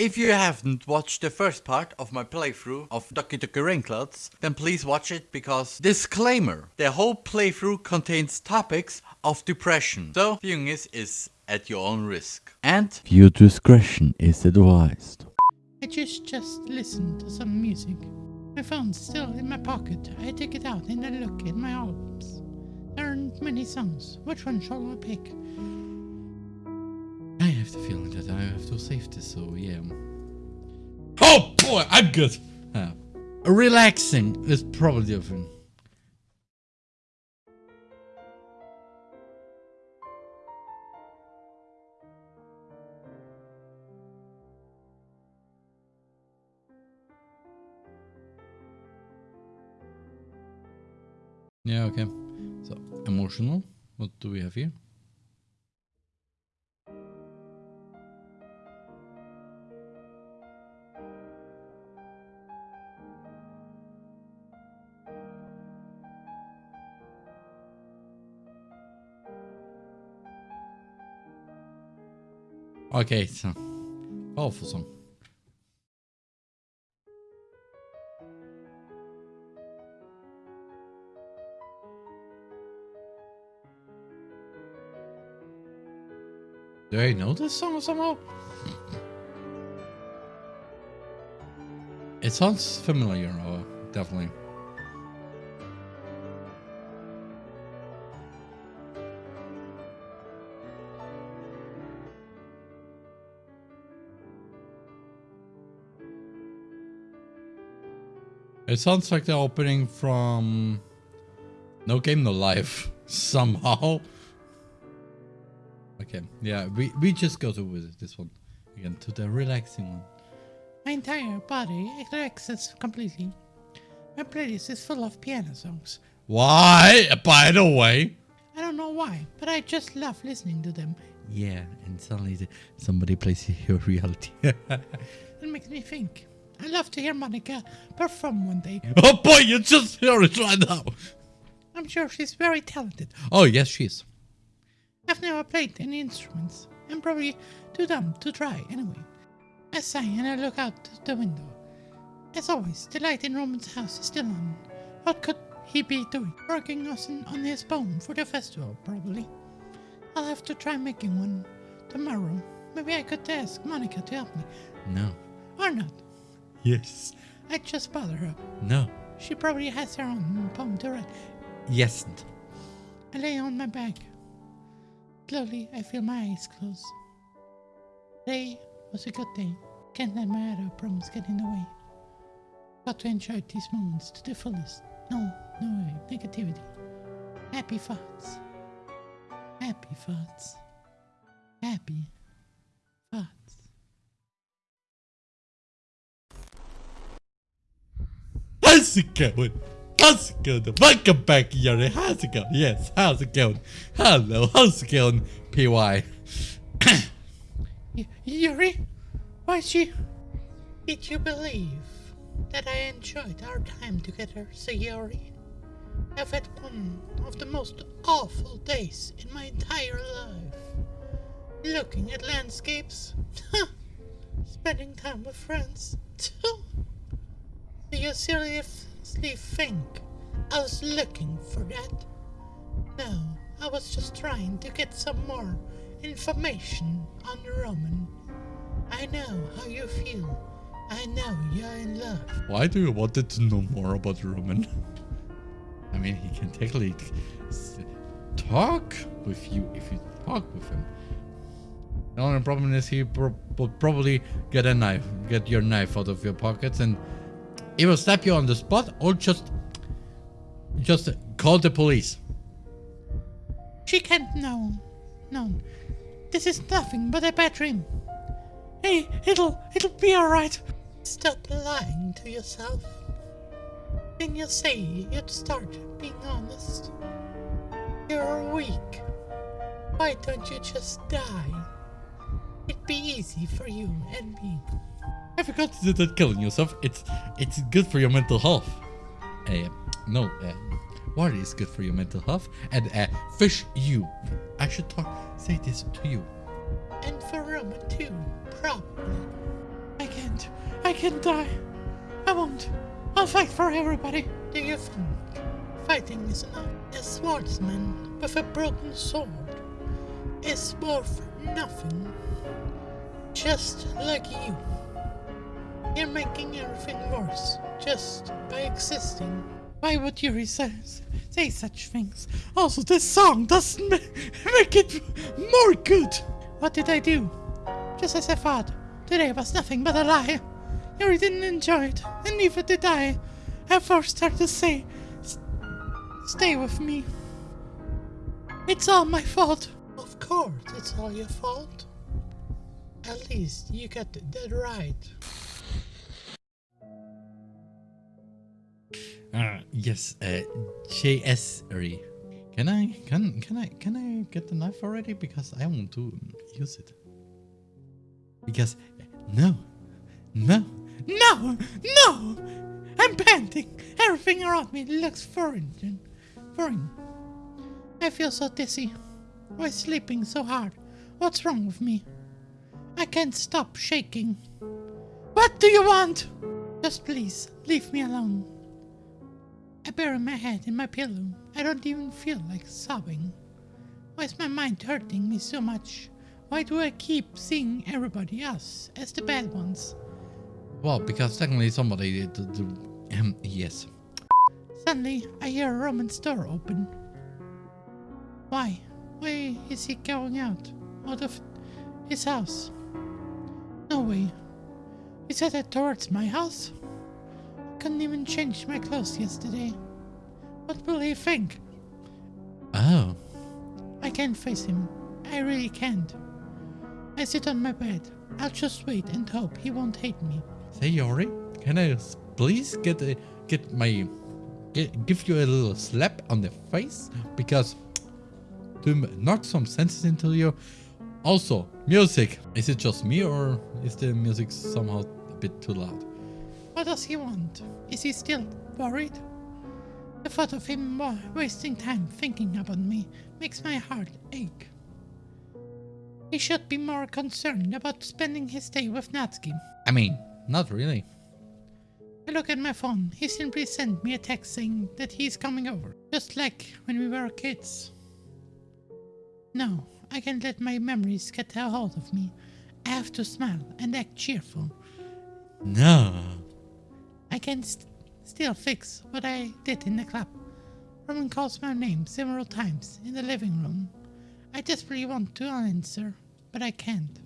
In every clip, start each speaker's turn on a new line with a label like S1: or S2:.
S1: If you haven't watched the first part of my playthrough of Doki Doki Rainclouds, then please watch it because disclaimer, the whole playthrough contains topics of depression. So viewing this is at your own risk. And viewer discretion is advised.
S2: I just just listened to some music. My phone's still in my pocket. I take it out and I look at my albums. There aren't many songs. Which one shall I pick? I have the feeling that I have to save this, so yeah. Oh boy, I'm good. Uh, relaxing is probably different. Yeah, okay. So, emotional. What do we have here? Okay, so oh, powerful song. Do I know this song somehow? It sounds familiar, definitely. It sounds like the opening from No Game No Life somehow. Okay, yeah, we, we just go to with this one again to the relaxing one. My entire body relaxes completely. My playlist is full of piano songs. Why? By the way, I don't know why, but I just love listening to them. Yeah, and suddenly somebody plays your reality. it makes me think. I love to hear Monika perform one day. Oh boy, you just hear it right now. I'm sure she's very talented. Oh yes, she is. I've never played any instruments. I'm probably too dumb to try anyway. I sigh and I look out the window. As always, the light in Roman's house is still on. What could he be doing? Working on, on his poem for the festival, probably. I'll have to try making one tomorrow. Maybe I could ask Monika to help me. No. Or not. Yes. I just bother her. No. She probably has her own poem to write. Yes. I lay on my back. Slowly, I feel my eyes close. Today was a good day. Can't let my other problems get in the way. Got to enjoy these moments to the fullest. No, no negativity. Happy thoughts. Happy thoughts. Happy How's it going? How's it going? Welcome back, Yuri. How's it going? Yes, how's it going? Hello, how's it going, PY? Yuri? Why she... Did you believe that I enjoyed our time together, Sayori? I've had one of the most awful days in my entire life. Looking at landscapes. Spending time with friends. You seriously think I was looking for that? No, I was just trying to get some more information on Roman. I know how you feel. I know you're in love. Why do you want to know more about Roman? I mean, he can technically talk with you if you talk with him. The only problem is he will probably get a knife, get your knife out of your pockets and he will slap you on the spot or just just call the police. She can't know. No. This is nothing but a bad dream. Hey, it'll it'll be alright. Stop lying to yourself. Didn't you say you'd start being honest? You're weak. Why don't you just die? It'd be easy for you and me. I forgot to do that killing yourself. It's it's good for your mental health. Uh, no, uh, water is good for your mental health. And uh, fish you. I should talk say this to you. And for Roman too, probably. I can't. I can die. I won't. I'll fight for everybody. Do you think fighting is enough? A swordsman with a broken sword is worth nothing. Just like you. You're making everything worse just by existing. Why would you say, say such things? Also, this song doesn't ma- make it more good. What did I do? Just as I thought. Today was nothing but a lie. You didn't enjoy it, and neither did I. I forced her to say, stay with me. It's all my fault. Of course, it's all your fault. At least you got that right.
S3: Uh, yes, uh, JS-ry. Can I, can, can I, can I get the knife already? Because I want to use it. Because, no, no,
S2: No! No! I'm panting. Everything around me looks foreign. Foreign. I feel so dizzy. Why sleeping so hard? What's wrong with me? I can't stop shaking. What do you want? Just please, leave me alone. I bury my head in my pillow. I don't even feel like sobbing. Why is my mind hurting me so much? Why do I keep seeing everybody else as the bad ones?
S3: well, because technically somebody did, the, the, um, yes.
S2: Suddenly, I hear a Roman's door open. Why? Why is he going out? Out of his house? No way. Is headed towards my house? Couldn't even change my clothes yesterday. What will he think?
S3: Oh,
S2: I can't face him. I really can't. I sit on my bed. I'll just wait and hope he won't hate me.
S3: Sayori, can I please get a, get my, get, give you a little slap on the face? Because to knock some senses into you. Also, music. Is it just me or is the music somehow a bit too loud?
S2: What does he want? Is he still worried? The thought of him wasting time thinking about me makes my heart ache. He should be more concerned about spending his day with Natsuki.
S3: I mean, not really.
S2: I look at my phone. He simply sent me a text saying that he's coming over, just like when we were kids. No, I can't let my memories get a hold of me. I have to smile and act cheerful.
S3: No.
S2: I can st- still fix what I did in the club. Roman calls my name several times in the living room. I desperately want to answer, but I can't.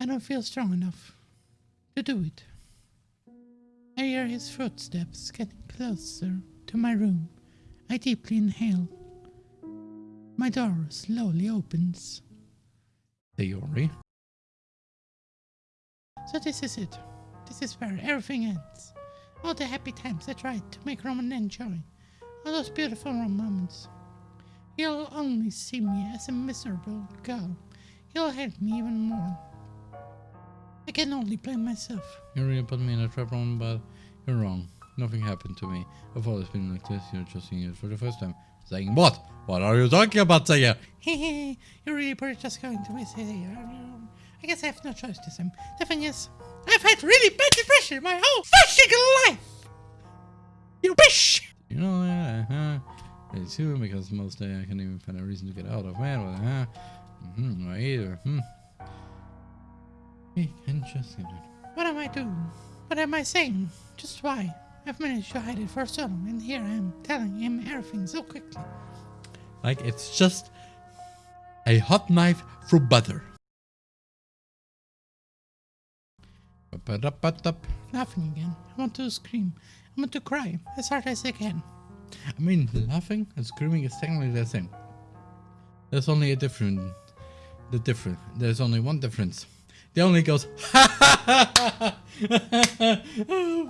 S2: I don't feel strong enough to do it. I hear his footsteps getting closer to my room. I deeply inhale. My door slowly opens.
S3: Yori.
S2: So this is it. This is where everything ends. All the happy times I tried to make Roman enjoy. All those beautiful moments. He'll only see me as a miserable girl. He'll hate me even more. I can only blame myself.
S3: You really put me in a trap, Roman, but you're wrong. Nothing happened to me. I've always been like this. You're just seeing it for the first time. Saying what? What are you talking about, Saya?
S2: Hehe, you're really pretty just going to miss it here. I guess I have no choice this time. The thing is, I've had really bad depression my whole fucking life! You bitch!
S3: You know that, huh? Very soon, because most day I can't even find a reason to get out of bed. Well, huh? Mm-hmm, either. Hmm. Hey, interesting.
S2: What am I doing? What am I saying? Just why? I've managed to hide it for so long, and here I am telling him everything so quickly.
S3: Like it's just a hot knife through butter. Ba-da-ba-da-ba.
S2: Laughing again. I want to scream. I want to cry as hard as I can.
S3: I mean, laughing and screaming is technically the same. There's only a different. The different. There's only one difference. The only goes ha ha ha ha,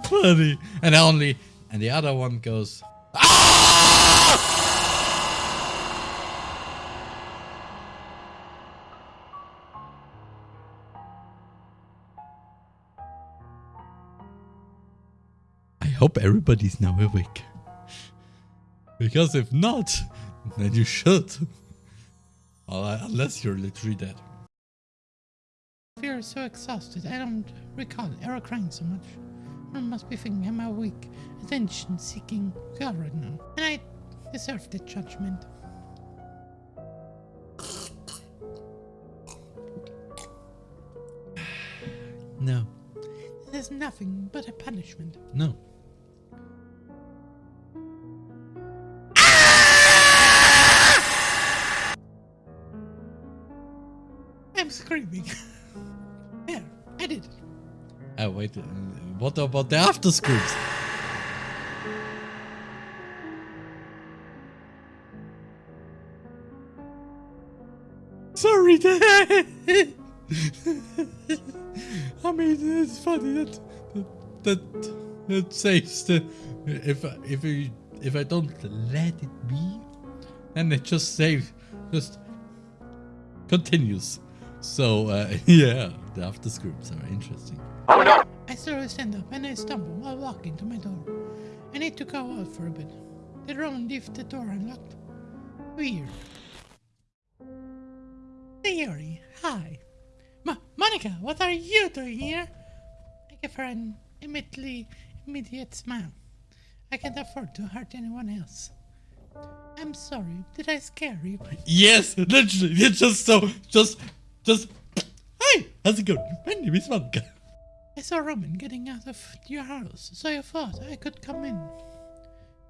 S3: funny, and the only, and the other one goes. I hope everybody's now awake. Because if not, then you should. Well, Unless you're literally dead.
S2: We are so exhausted I don't recall ever crying so much. I must be thinking I'm a weak, attention-seeking girl right now, and I deserve the judgment.
S3: No.
S2: There's nothing but a punishment.
S3: No.
S2: Screaming. there, I did it.
S3: Oh, wait. uh, What about the after screams? Sorry. I mean, it's funny that that that saves the if if I if I don't let it be, then it just saves just continues. So uh, yeah, the after screams are interesting.
S2: I slowly stand up and I stumble while walking to my door. I need to go out for a bit. Did Roman leave the door unlocked? Weird. Theory, hi. Ma- Monika, what are you doing here? I give her an immediately immediate smile. I can't afford to hurt anyone else. I'm sorry, did I scare you?
S3: Yes, literally. It's just so, just, just. Hi, how's it going? My name is Monika.
S2: I saw Roman getting out of your house, so I thought I could come in.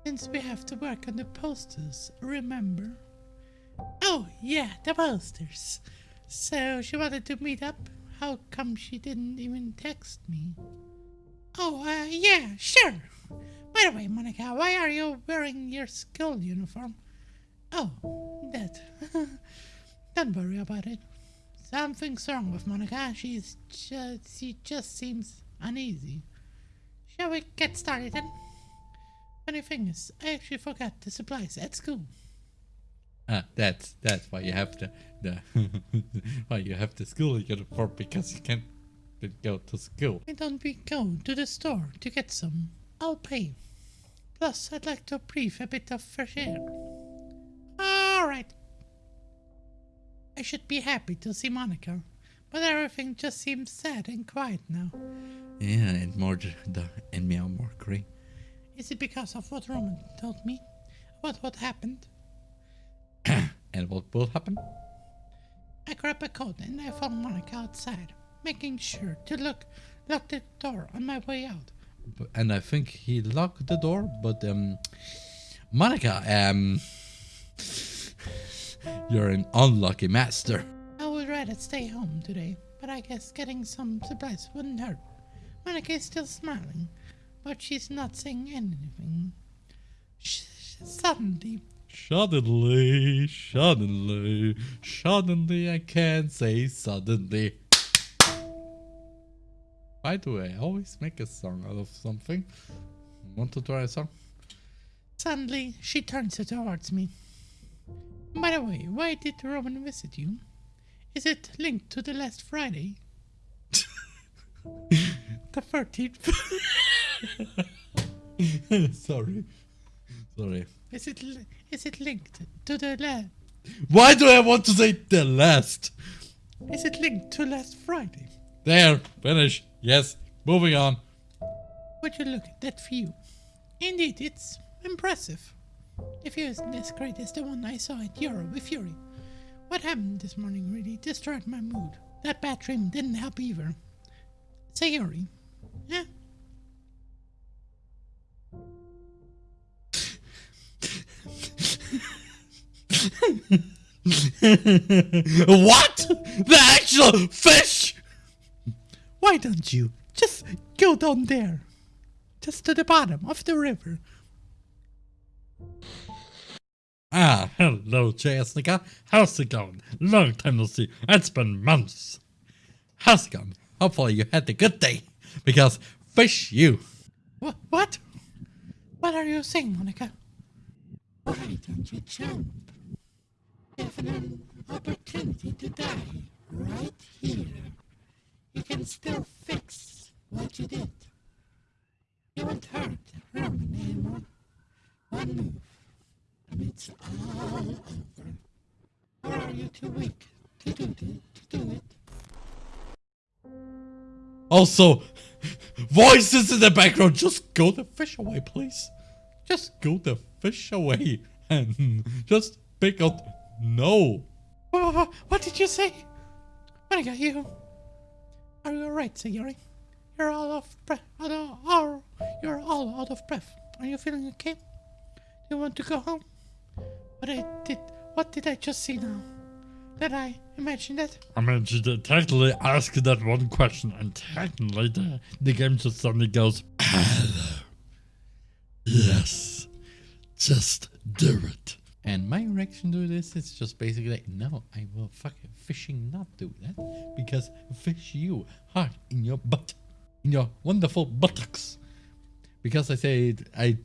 S2: Since we have to work on the posters, remember? Oh, yeah, the posters. So she wanted to meet up? How come she didn't even text me? Oh, uh, yeah, sure. By the way, Monika, why are you wearing your school uniform? Oh, that. Don't worry about it. Something's wrong with Monika. She's just, she just seems uneasy. Shall we get started then? Funny thing is, I actually forgot the supplies at school.
S3: Ah, that's that's why you have the the why you have the school uniform because you can't go to school.
S2: Why don't we go to the store to get some? I'll pay. Plus, I'd like to breathe a bit of fresh air. I should be happy to see Monika, but everything just seems sad and quiet now.
S3: Yeah, and more the and meow more gray.
S2: Is it because of what Roman told me? What what happened?
S3: And what will happen?
S2: I grabbed a coat and I found Monika outside, making sure to look lock the door on my way out.
S3: And I think he locked the door, but um, Monika, um, you're an unlucky master.
S2: I would rather stay home today, but I guess getting some supplies wouldn't hurt. Monika is still smiling, but she's not saying anything. Sh- suddenly,
S3: Suddenly, suddenly, suddenly, I can't say suddenly. By the way, I always make a song out of something? Want to try a song?
S2: suddenly she turns it towards me. By the way, why did Roman visit you? Is it linked to the last Friday? the 13th?
S3: Sorry. Sorry.
S2: Is it is it linked to the la-
S3: Why do I want to say the last?
S2: Is it linked to last Friday?
S3: There, finish. Yes, moving on.
S2: Would you look at that view? Indeed, it's impressive. The view isn't as great as the one I saw at Euro with Fury. What happened this morning really destroyed my mood. That bad dream didn't help either. Sayori, yeah?
S3: what? The actual fish?
S2: Why don't you just go down there? Just to the bottom of the river.
S3: Ah, hello, Jessica. How's it going? Long time no see. It's been months. How's it going? Hopefully you had a good day. Because fish you.
S2: What? What? What are you saying, Monika? Why don't you jump? You have an opportunity to die right here. You can still fix what you did. You won't hurt Roman anymore. One move, it's all over. Or are you too weak to do, to do it?
S3: Also, voices in the background. Just go the fish away, please. Just go the fish away and just pick up. No.
S2: What did you say? What got you? Are you alright, Sayori? You're all out of breath. You're all out of breath. Are you feeling okay? Do you want to go home? What I did? What did I just see now? Did I imagine that?
S3: I mean, she did technically ask that one question, and technically the, the game just suddenly goes, Hello. Yes. Just do it. And my reaction to this is just basically like, no, I will fucking fishing not do that. Because fish you hard in your butt. In your wonderful buttocks. Because I say it, I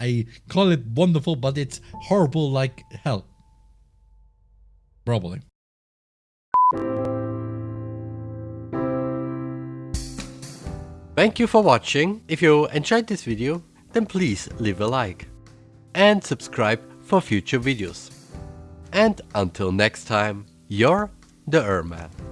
S3: I call it wonderful, but it's horrible like hell. Probably.
S4: Thank you for watching. If you enjoyed this video, then please leave a like. And subscribe for future videos. And until next time, you're the Erman.